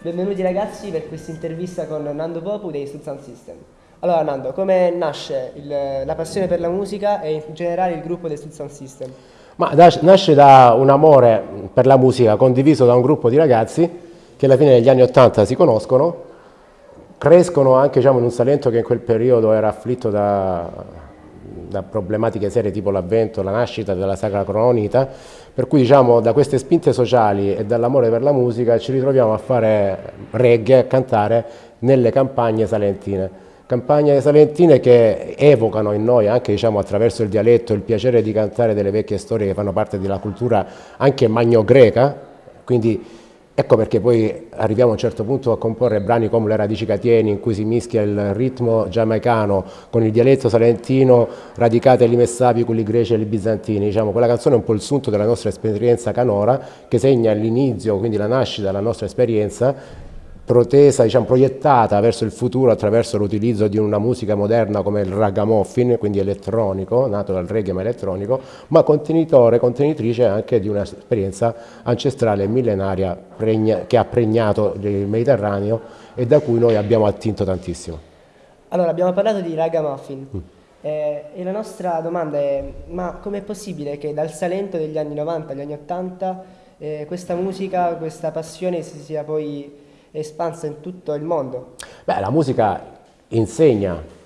Benvenuti ragazzi per questa intervista con Nando Popu dei Sound System. Allora Nando, come nasce il, la passione per la musica e in generale il gruppo dei Sound System? Ma nasce da un amore per la musica condiviso da un gruppo di ragazzi che alla fine degli anni Ottanta si conoscono, crescono anche diciamo, in un Salento che in quel periodo era afflitto da, da problematiche serie tipo l'avvento, la nascita della Sacra Crononita, per cui diciamo da queste spinte sociali e dall'amore per la musica ci ritroviamo a fare reggae, a cantare nelle campagne salentine. Campagne salentine che evocano in noi anche diciamo, attraverso il dialetto il piacere di cantare delle vecchie storie che fanno parte della cultura anche magno-greca, quindi Ecco perché poi arriviamo a un certo punto a comporre brani come Le radici catieni in cui si mischia il ritmo giamaicano con il dialetto salentino radicate agli messapi, quelli greci e gli bizantini. Diciamo, quella canzone è un po' il sunto della nostra esperienza canora che segna l'inizio, quindi la nascita della nostra esperienza protesa, diciamo, proiettata verso il futuro attraverso l'utilizzo di una musica moderna come il ragamuffin, quindi elettronico, nato dal reggae ma elettronico, ma contenitore, contenitrice anche di un'esperienza ancestrale millenaria pregna, che ha pregnato il Mediterraneo e da cui noi abbiamo attinto tantissimo. Allora, abbiamo parlato di ragamuffin. Mm. Eh, e la nostra domanda è, ma com'è possibile che dal Salento degli anni 90 agli anni 80 eh, questa musica, questa passione si sia poi espansa in tutto il mondo. Beh, la musica insegna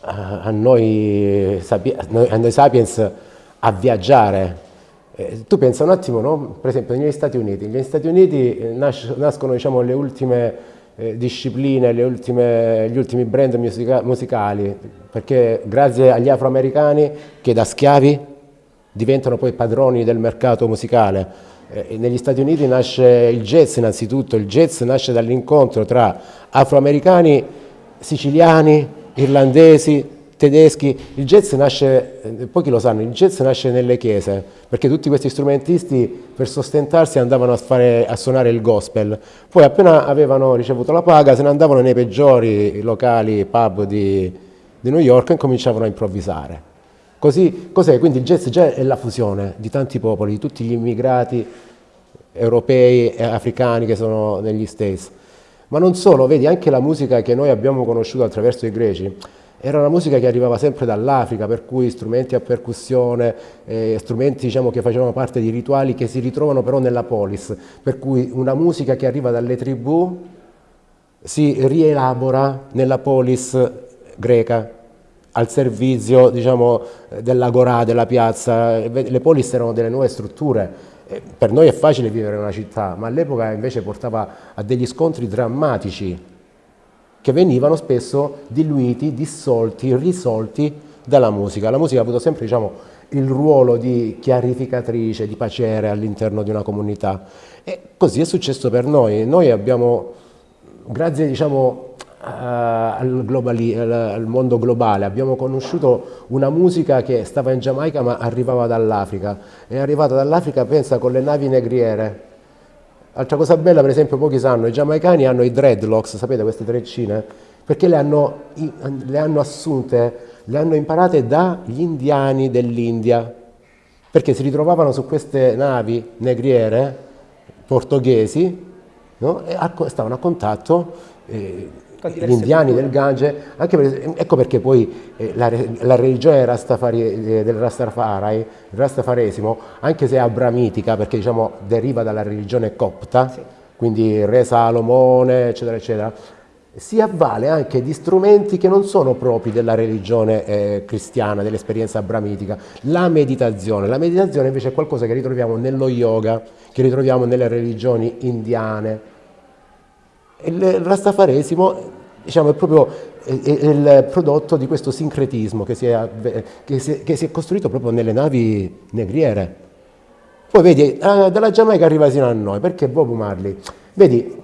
a noi, a noi sapiens a viaggiare. Eh, tu pensa un attimo, no? per esempio negli Stati Uniti, negli Stati Uniti eh, nas nascono diciamo, le ultime eh, discipline, le ultime, gli ultimi brand musica musicali, perché grazie agli afroamericani che da schiavi diventano poi padroni del mercato musicale. Eh, negli Stati Uniti nasce il jazz innanzitutto, il jazz nasce dall'incontro tra afroamericani, siciliani, irlandesi, tedeschi, il jazz nasce, eh, pochi lo sanno, il jazz nasce nelle chiese, perché tutti questi strumentisti per sostentarsi andavano a, fare, a suonare il gospel, poi appena avevano ricevuto la paga se ne andavano nei peggiori locali, pub di, di New York e cominciavano a improvvisare. Così, cos'è? Quindi il jazz già è la fusione di tanti popoli, di tutti gli immigrati europei e africani che sono negli States. Ma non solo, vedi, anche la musica che noi abbiamo conosciuto attraverso i greci era una musica che arrivava sempre dall'Africa, per cui strumenti a percussione, eh, strumenti diciamo, che facevano parte di rituali che si ritrovano però nella polis, per cui una musica che arriva dalle tribù si rielabora nella polis greca al servizio diciamo, dell'agorà, della piazza, le polis erano delle nuove strutture. Per noi è facile vivere in una città, ma all'epoca invece portava a degli scontri drammatici che venivano spesso diluiti, dissolti, risolti dalla musica. La musica ha avuto sempre diciamo, il ruolo di chiarificatrice, di pacere all'interno di una comunità e così è successo per noi. Noi abbiamo, grazie diciamo, al, globali, al, al, mondo globale, abbiamo conosciuto una musica che stava in Giamaica ma arrivava dall'Africa, è arrivata dall'Africa pensa con le navi negriere. Altra cosa bella per esempio pochi sanno, i giamaicani hanno i dreadlocks, sapete queste treccine? Perché le hanno, le hanno assunte, le hanno imparate dagli indiani dell'India, perché si ritrovavano su queste navi negriere portoghesi no? e stavano a contatto eh, gli indiani del Gange, per, ecco perché poi eh, la, la, religione Rastafari, eh, del Rastafari, il Rastafaresimo, anche se è abramitica, perché diciamo, deriva dalla religione copta, sì. quindi re Salomone, eccetera, eccetera, si avvale anche di strumenti che non sono propri della religione eh, cristiana, dell'esperienza abramitica, la meditazione. La meditazione invece è qualcosa che ritroviamo nello yoga, che ritroviamo nelle religioni indiane, il rastafaresimo diciamo, è proprio il prodotto di questo sincretismo che si, è, che, si che si, è, costruito proprio nelle navi negriere. Poi vedi, dalla Giamaica arriva sino a noi, perché Bob Marley? Vedi,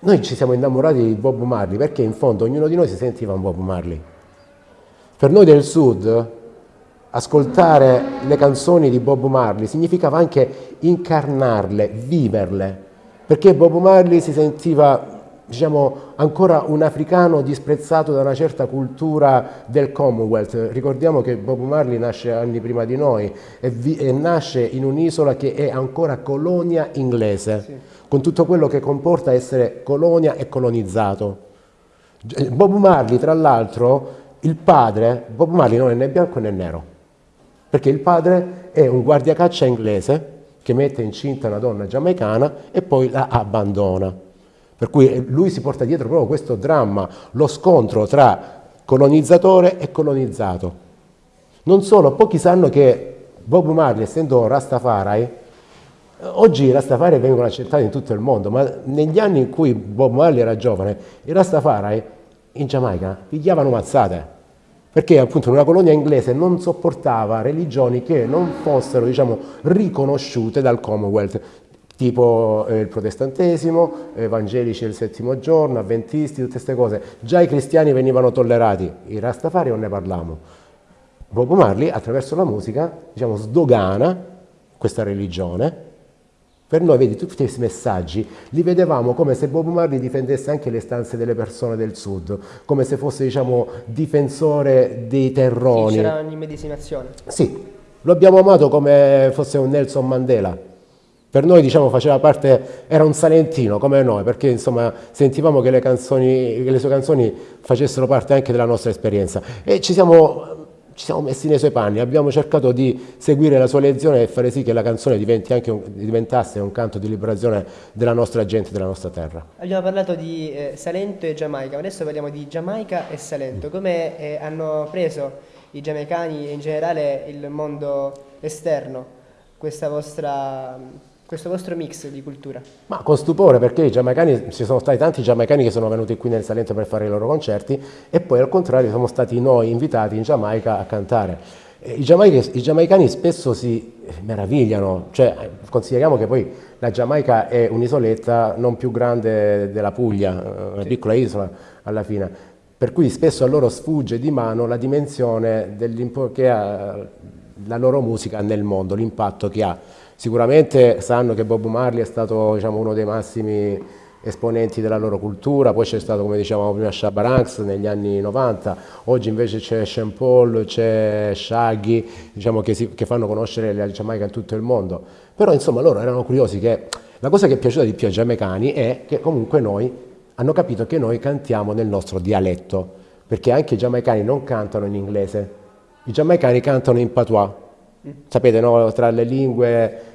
noi ci siamo innamorati di Bob Marley perché in fondo ognuno di noi si sentiva un Bob Marley. Per noi del sud ascoltare le canzoni di Bob Marley significava anche incarnarle, viverle, perché Bob Marley si sentiva diciamo, ancora un africano disprezzato da una certa cultura del Commonwealth. Ricordiamo che Bob Marley nasce anni prima di noi e, vi, e nasce in un'isola che è ancora colonia inglese, sì. con tutto quello che comporta essere colonia e colonizzato. Bob Marley, tra l'altro, il padre, Bob Marley non è né bianco né nero, perché il padre è un guardiacaccia inglese che mette incinta una donna giamaicana e poi la abbandona. Per cui lui si porta dietro proprio questo dramma, lo scontro tra colonizzatore e colonizzato. Non solo, pochi sanno che Bob Marley, essendo Rastafari, oggi i Rastafari vengono accettati in tutto il mondo, ma negli anni in cui Bob Marley era giovane, i Rastafari in Giamaica pigliavano mazzate, perché appunto una colonia inglese non sopportava religioni che non fossero diciamo, riconosciute dal Commonwealth tipo eh, il protestantesimo, evangelici del settimo giorno, avventisti, tutte queste cose. Già i cristiani venivano tollerati, i rastafari non ne parliamo. Bob Marley attraverso la musica diciamo, sdogana questa religione. Per noi, vedi, tutti questi messaggi li vedevamo come se Bob Marley difendesse anche le stanze delle persone del sud, come se fosse, diciamo, difensore dei terroni. Sì, c'era un'immedesimazione. Sì, lo abbiamo amato come fosse un Nelson Mandela per noi diciamo, faceva parte, era un salentino come noi, perché insomma, sentivamo che le, canzoni, che le, sue canzoni facessero parte anche della nostra esperienza. E ci siamo, ci siamo, messi nei suoi panni, abbiamo cercato di seguire la sua lezione e fare sì che la canzone un, diventasse un canto di liberazione della nostra gente, della nostra terra. Abbiamo parlato di eh, Salento e Giamaica, adesso parliamo di Giamaica e Salento, come eh, hanno preso i giamaicani e in generale il mondo esterno questa vostra questo vostro mix di cultura? Ma con stupore perché i giamaicani, ci sono stati tanti giamaicani che sono venuti qui nel Salento per fare i loro concerti e poi al contrario siamo stati noi invitati in Giamaica a cantare. I, i, giamaicani spesso si meravigliano, cioè consideriamo che poi la Giamaica è un'isoletta non più grande della Puglia, una piccola isola alla fine, per cui spesso a loro sfugge di mano la dimensione che ha la loro musica nel mondo, l'impatto che ha. Sicuramente sanno che Bob Marley è stato diciamo, uno dei massimi esponenti della loro cultura, poi c'è stato come dicevamo prima Shabba Ranks negli anni 90, oggi invece c'è Sean Paul, c'è Shaggy, diciamo, che, si, che, fanno conoscere la Giamaica in tutto il mondo, però insomma loro erano curiosi che la cosa che è piaciuta di più ai giamaicani è che comunque noi hanno capito che noi cantiamo nel nostro dialetto, perché anche i giamaicani non cantano in inglese, i giamaicani cantano in patois, sapete no? tra le lingue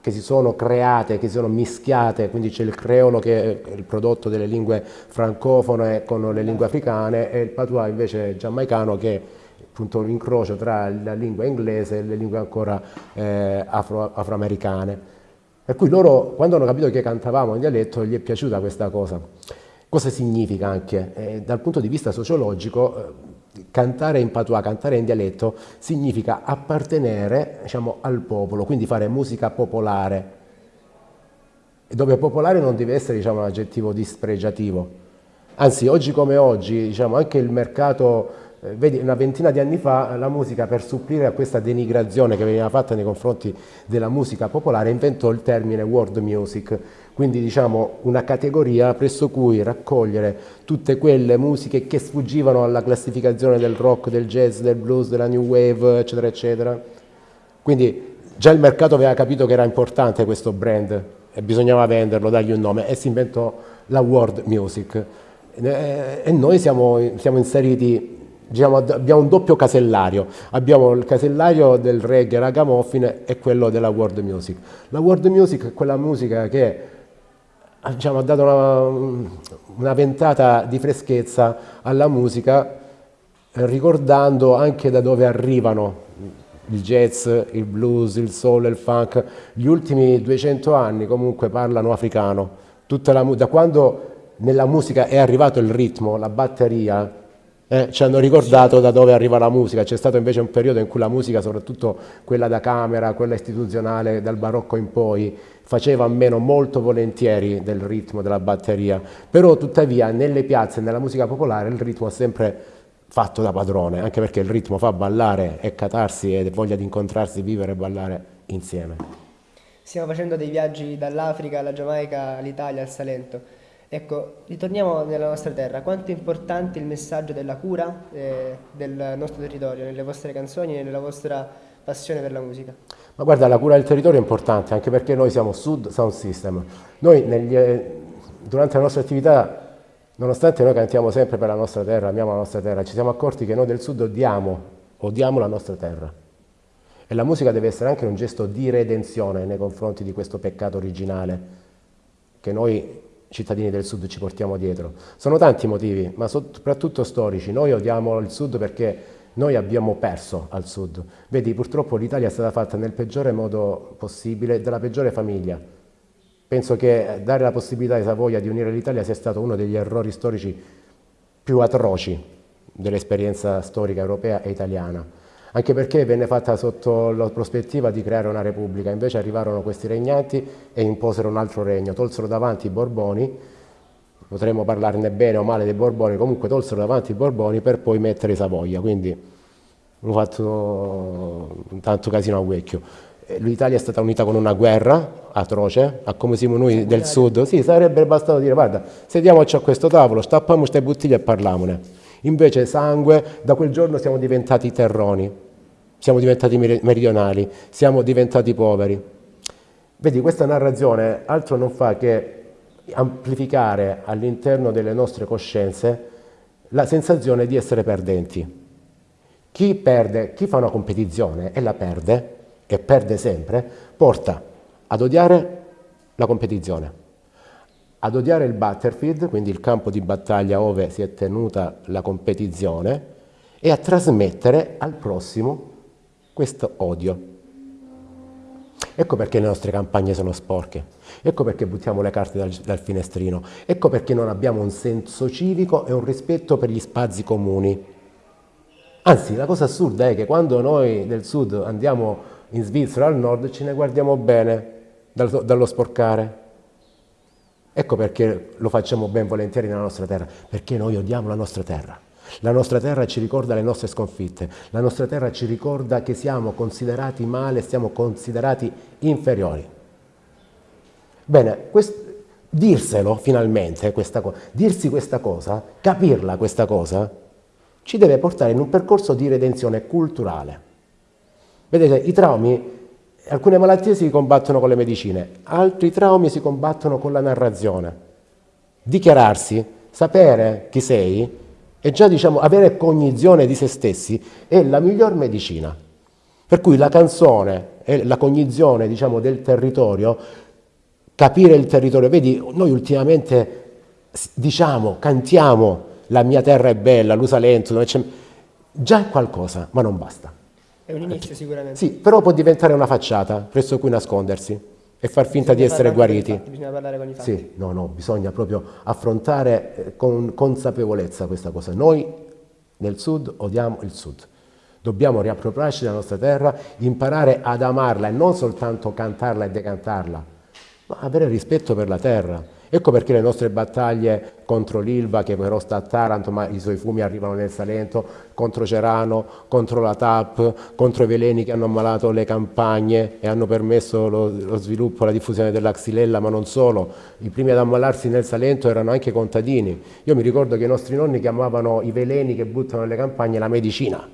che si sono create, che si sono mischiate, quindi c'è il creolo che è il prodotto delle lingue francofone con le lingue africane e il patois invece giamaicano che è appunto un incrocio tra la lingua inglese e le lingue ancora eh, afro, afroamericane. Per cui loro, quando hanno capito che cantavamo in dialetto, gli è piaciuta questa cosa. Cosa significa anche? Eh, dal punto di vista sociologico, eh, cantare in patois, cantare in dialetto, significa appartenere diciamo, al popolo, quindi fare musica popolare, dove popolare non deve essere diciamo, un aggettivo dispregiativo. Anzi, oggi come oggi, diciamo, anche il mercato eh, vedi, una ventina di anni fa la musica per supplire a questa denigrazione che veniva fatta nei confronti della musica popolare inventò il termine world music, quindi diciamo una categoria presso cui raccogliere tutte quelle musiche che sfuggivano alla classificazione del rock, del jazz, del blues, della new wave, eccetera, eccetera. Quindi già il mercato aveva capito che era importante questo brand e bisognava venderlo, dargli un nome e si inventò la world music. E noi siamo, siamo inseriti Diciamo, abbiamo un doppio casellario, abbiamo il casellario del reggae ragamuffin e quello della world music. La world music è quella musica che diciamo, ha dato una, una, ventata di freschezza alla musica, ricordando anche da dove arrivano il jazz, il blues, il soul, il funk. Gli ultimi 200 anni comunque parlano africano. La, da quando nella musica è arrivato il ritmo, la batteria, eh, ci hanno ricordato da dove arriva la musica, c'è stato invece un periodo in cui la musica, soprattutto quella da camera, quella istituzionale, dal barocco in poi, faceva a meno molto volentieri del ritmo della batteria, però tuttavia nelle piazze, nella musica popolare il ritmo è sempre fatto da padrone, anche perché il ritmo fa ballare e catarsi e voglia di incontrarsi, vivere e ballare insieme. Stiamo facendo dei viaggi dall'Africa alla Giamaica, all'Italia, al Salento. Ecco, ritorniamo nella nostra terra. Quanto è importante il messaggio della cura eh, del nostro territorio, nelle vostre canzoni e nella vostra passione per la musica? Ma guarda, la cura del territorio è importante anche perché noi siamo Sud Sound System. Noi negli, eh, durante la nostra attività Nonostante noi cantiamo sempre per la nostra terra, amiamo la nostra terra, ci siamo accorti che noi del sud odiamo, odiamo la nostra terra. E la musica deve essere anche un gesto di redenzione nei confronti di questo peccato originale che noi cittadini del sud ci portiamo dietro. Sono tanti motivi, ma soprattutto storici. Noi odiamo il sud perché noi abbiamo perso al sud. Vedi, purtroppo l'Italia è stata fatta nel peggiore modo possibile, dalla peggiore famiglia Penso che dare la possibilità ai Savoia di unire l'Italia sia stato uno degli errori storici più atroci dell'esperienza storica europea e italiana, anche perché venne fatta sotto la prospettiva di creare una repubblica, invece arrivarono questi regnanti e imposero un altro regno, tolsero davanti i Borboni, potremmo parlarne bene o male dei Borboni, comunque tolsero davanti i Borboni per poi mettere i Savoia, quindi hanno fatto tanto casino a vecchio. L'Italia è stata unita con una guerra atroce, a come siamo noi del sud, sì, sarebbe bastato dire guarda, sediamoci a questo tavolo, stappiamo queste bottiglie e parlamone. Invece sangue, da quel giorno siamo diventati terroni, siamo diventati meridionali, siamo diventati poveri. Vedi, questa narrazione altro non fa che amplificare all'interno delle nostre coscienze la sensazione di essere perdenti. Chi perde, chi fa una competizione e la perde, e perde sempre, porta ad odiare la competizione, ad odiare il battlefield, quindi il campo di battaglia dove si è tenuta la competizione, e a trasmettere al prossimo questo odio. Ecco perché le nostre campagne sono sporche, ecco perché buttiamo le carte dal, dal, finestrino, ecco perché non abbiamo un senso civico e un rispetto per gli spazi comuni. Anzi, la cosa assurda è che quando noi del sud andiamo in Svizzera al nord ce ne guardiamo bene dallo sporcare. Ecco perché lo facciamo ben volentieri nella nostra terra, perché noi odiamo la nostra terra. La nostra terra ci ricorda le nostre sconfitte, la nostra terra ci ricorda che siamo considerati male, siamo considerati inferiori. Bene, quest, dirselo finalmente, questa dirsi questa cosa, capirla questa cosa, ci deve portare in un percorso di redenzione culturale. Vedete, i traumi Alcune malattie si combattono con le medicine, altri traumi si combattono con la narrazione. Dichiararsi, sapere chi sei e già diciamo, avere cognizione di se stessi è la miglior medicina. Per cui la canzone e la cognizione diciamo, del territorio, capire il territorio, vedi, noi ultimamente diciamo, cantiamo la mia terra è bella, l'Usalento, già è qualcosa, ma non basta. È un inizio sicuramente. Sì, però può diventare una facciata presso cui nascondersi e far finta bisogna di essere guariti. Fatti, bisogna parlare con i fatti. Sì, no, no, bisogna proprio affrontare eh, con consapevolezza questa cosa. Noi nel sud odiamo il sud. Dobbiamo riappropriarci della nostra terra, imparare ad amarla e non soltanto cantarla e decantarla, ma avere rispetto per la terra Ecco perché le nostre battaglie contro l'Ilva, che però sta a Taranto, ma i suoi fumi arrivano nel Salento, contro Cerano, contro la TAP, contro i veleni che hanno ammalato le campagne e hanno permesso lo, lo sviluppo e la diffusione della xylella, ma non solo. I primi ad ammalarsi nel Salento erano anche contadini. Io mi ricordo che i nostri nonni chiamavano i veleni che buttano nelle campagne la medicina.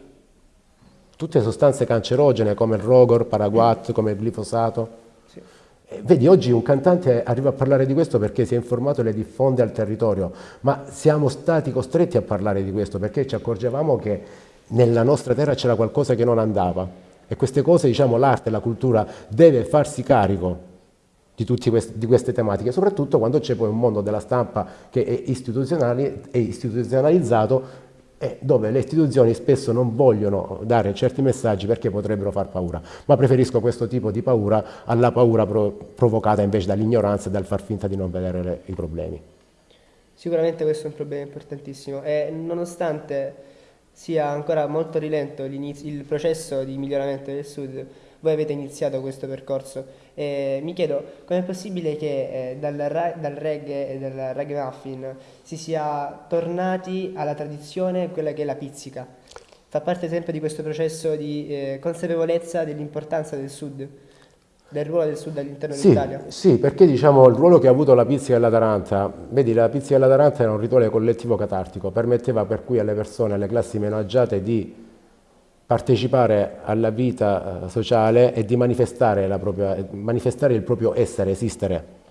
Tutte sostanze cancerogene come il rogor, paraguat, come il glifosato. Vedi, oggi un cantante arriva a parlare di questo perché si è informato e le diffonde al territorio, ma siamo stati costretti a parlare di questo perché ci accorgevamo che nella nostra terra c'era qualcosa che non andava. E queste cose, diciamo, l'arte la cultura deve farsi carico di tutte queste, queste tematiche, soprattutto quando c'è poi un mondo della stampa che è istituzionalizzato e dove le istituzioni spesso non vogliono dare certi messaggi perché potrebbero far paura, ma preferisco questo tipo di paura alla paura pro provocata invece dall'ignoranza e dal far finta di non vedere i problemi. Sicuramente questo è un problema importantissimo e nonostante sia ancora molto rilento il processo di miglioramento del Sud, voi avete iniziato questo percorso e mi chiedo com'è possibile che eh, dal, dal, reggae e dal reggae muffin si sia tornati alla tradizione, quella che è la pizzica. Fa parte sempre di questo processo di eh, consapevolezza dell'importanza del sud, del ruolo del sud all'interno sì, dell'Italia? Sì, perché diciamo il ruolo che ha avuto la pizzica della Taranta, vedi la pizzica della Taranta era un rituale collettivo catartico, permetteva per cui alle persone, alle classi meno agiate di partecipare alla vita eh, sociale e di manifestare, propria, manifestare il proprio essere, esistere.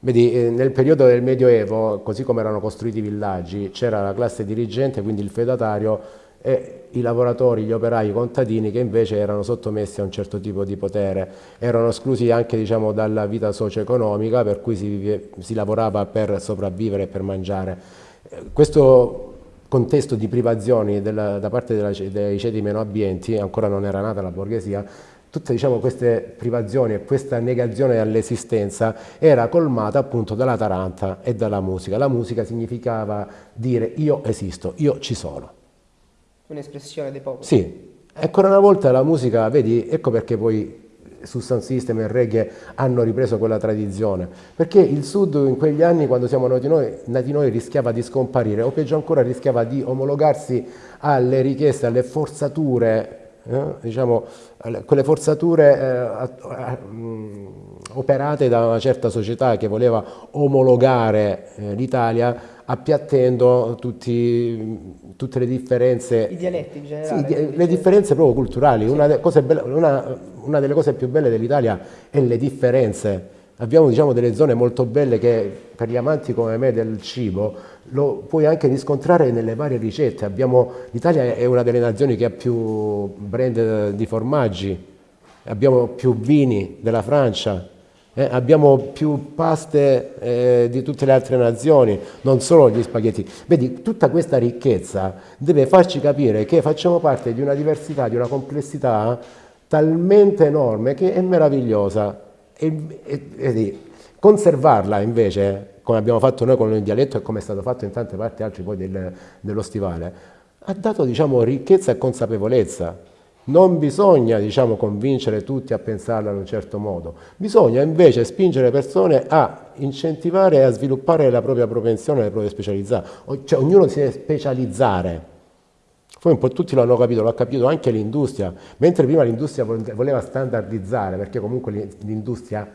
Vedi, eh, nel periodo del Medioevo, così come erano costruiti i villaggi, c'era la classe dirigente, quindi il feudatario, e i lavoratori, gli operai, i contadini che invece erano sottomessi a un certo tipo di potere, erano esclusi anche diciamo, dalla vita socio-economica per cui si, si, lavorava per sopravvivere e per mangiare. Questo contesto di privazioni della, da parte della, dei ceti meno abbienti, ancora non era nata la borghesia, tutte diciamo, queste privazioni e questa negazione all'esistenza era colmata appunto dalla taranta e dalla musica. La musica significava dire io esisto, io ci sono. Un'espressione dei popoli. Sì, ancora una volta la musica, vedi, ecco perché poi su Sound System e il reggae hanno ripreso quella tradizione, perché il sud in quegli anni quando siamo nati noi, nati noi rischiava di scomparire o peggio ancora rischiava di omologarsi alle richieste, alle forzature eh, diciamo, quelle forzature eh, mh, operate da una certa società che voleva omologare eh, l'Italia appiattendo tutti, tutte le differenze. I dialetti in generale. Sì, le differenze proprio culturali. Sì. Una, de belle, una, una, delle cose più belle dell'Italia è le differenze. Abbiamo diciamo, delle zone molto belle che per gli amanti come me del cibo lo puoi anche riscontrare nelle varie ricette. L'Italia è una delle nazioni che ha più brand di formaggi, abbiamo più vini della Francia, eh, abbiamo più paste eh, di tutte le altre nazioni, non solo gli spaghetti. Vedi, tutta questa ricchezza deve farci capire che facciamo parte di una diversità, di una complessità talmente enorme che è meravigliosa. E, e, e conservarla invece, come abbiamo fatto noi con il dialetto e come è stato fatto in tante parti altre poi del, dello stivale, ha dato diciamo, ricchezza e consapevolezza. Non bisogna diciamo, convincere tutti a pensarla in un certo modo, bisogna invece spingere persone a incentivare e a sviluppare la propria propensione, le proprie specialità, cioè ognuno si deve specializzare. Poi un po' tutti lo hanno capito, l'ha capito anche l'industria, mentre prima l'industria voleva standardizzare, perché comunque l'industria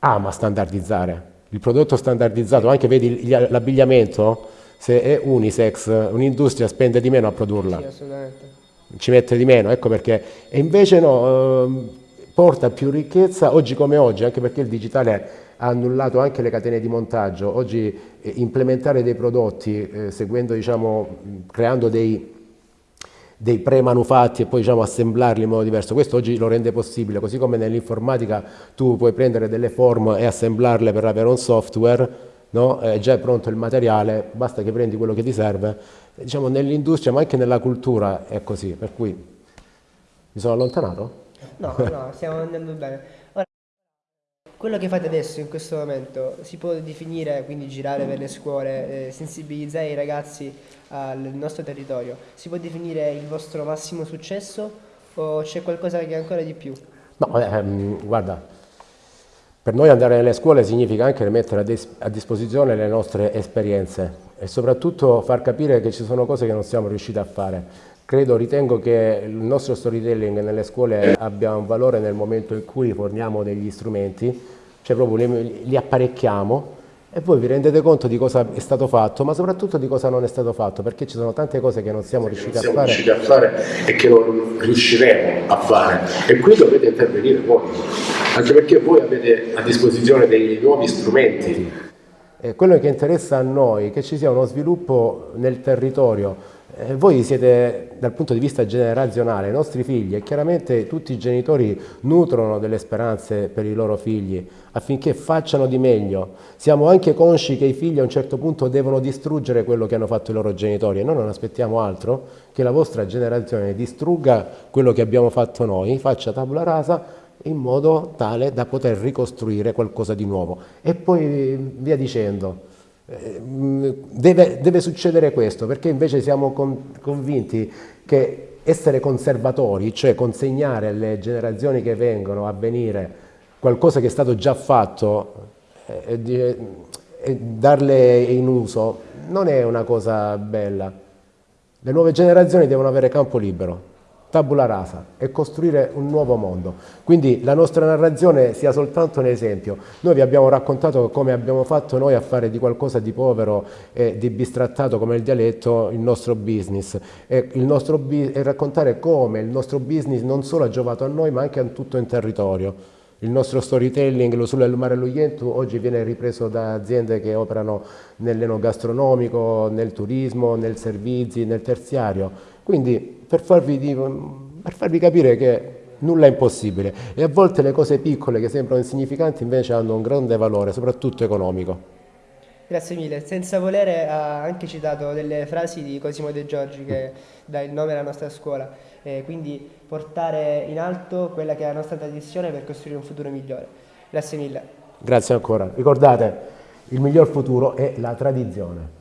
ama standardizzare. Il prodotto standardizzato, anche vedi l'abbigliamento, se è unisex, un'industria spende di meno a produrla. Sì, assolutamente ci mette di meno, ecco perché. E invece no, eh, porta più ricchezza oggi come oggi, anche perché il digitale ha annullato anche le catene di montaggio. Oggi eh, implementare dei prodotti, eh, seguendo, diciamo, creando dei, dei pre-manufatti e poi diciamo, assemblarli in modo diverso. Questo oggi lo rende possibile, così come nell'informatica tu puoi prendere delle form e assemblarle per avere un software, no? è già pronto il materiale, basta che prendi quello che ti serve diciamo, nell'industria ma anche nella cultura è così, per cui mi sono allontanato? No, no, stiamo andando bene. Ora, quello che fate adesso in questo momento si può definire, quindi girare per le scuole, eh, sensibilizzare i ragazzi al nostro territorio, si può definire il vostro massimo successo o c'è qualcosa che è ancora di più? No, ehm, guarda, per noi andare nelle scuole significa anche mettere a, a disposizione le nostre esperienze e soprattutto far capire che ci sono cose che non siamo riusciti a fare. Credo, ritengo che il nostro storytelling nelle scuole abbia un valore nel momento in cui forniamo degli strumenti, cioè proprio li, li apparecchiamo e voi vi rendete conto di cosa è stato fatto, ma soprattutto di cosa non è stato fatto, perché ci sono tante cose che non siamo, riusciti, non siamo a riusciti, a fare e che non riusciremo a fare. E qui dovete intervenire voi, anche perché voi avete a disposizione dei nuovi strumenti eh, quello che interessa a noi è che ci sia uno sviluppo nel territorio. Eh, voi siete dal punto di vista generazionale, i nostri figli e chiaramente tutti i genitori nutrono delle speranze per i loro figli affinché facciano di meglio. Siamo anche consci che i figli a un certo punto devono distruggere quello che hanno fatto i loro genitori e noi non aspettiamo altro che la vostra generazione distrugga quello che abbiamo fatto noi, faccia tabula rasa in modo tale da poter ricostruire qualcosa di nuovo. E poi via dicendo, eh, deve, deve succedere questo, perché invece siamo con, convinti che essere conservatori, cioè consegnare alle generazioni che vengono a venire qualcosa che è stato già fatto e, e, e darle in uso, non è una cosa bella. Le nuove generazioni devono avere campo libero tabula rasa e costruire un nuovo mondo. Quindi la nostra narrazione sia soltanto un esempio. Noi vi abbiamo raccontato come abbiamo fatto noi a fare di qualcosa di povero e di bistrattato come il dialetto il nostro business e, il nostro, e raccontare come il nostro business non solo ha giovato a noi ma anche a tutto il territorio. Il nostro storytelling lo sulle Mare Luientu oggi viene ripreso da aziende che operano nell'enogastronomico, nel turismo, nel servizi, nel terziario. Quindi per farvi, per farvi capire che nulla è impossibile e a volte le cose piccole che sembrano insignificanti invece hanno un grande valore, soprattutto economico. Grazie mille. Senza volere ha anche citato delle frasi di Cosimo De Giorgi che dà il nome alla nostra scuola, eh, quindi portare in alto quella che è la nostra tradizione per costruire un futuro migliore. Grazie mille. Grazie ancora. Ricordate, il miglior futuro è la tradizione.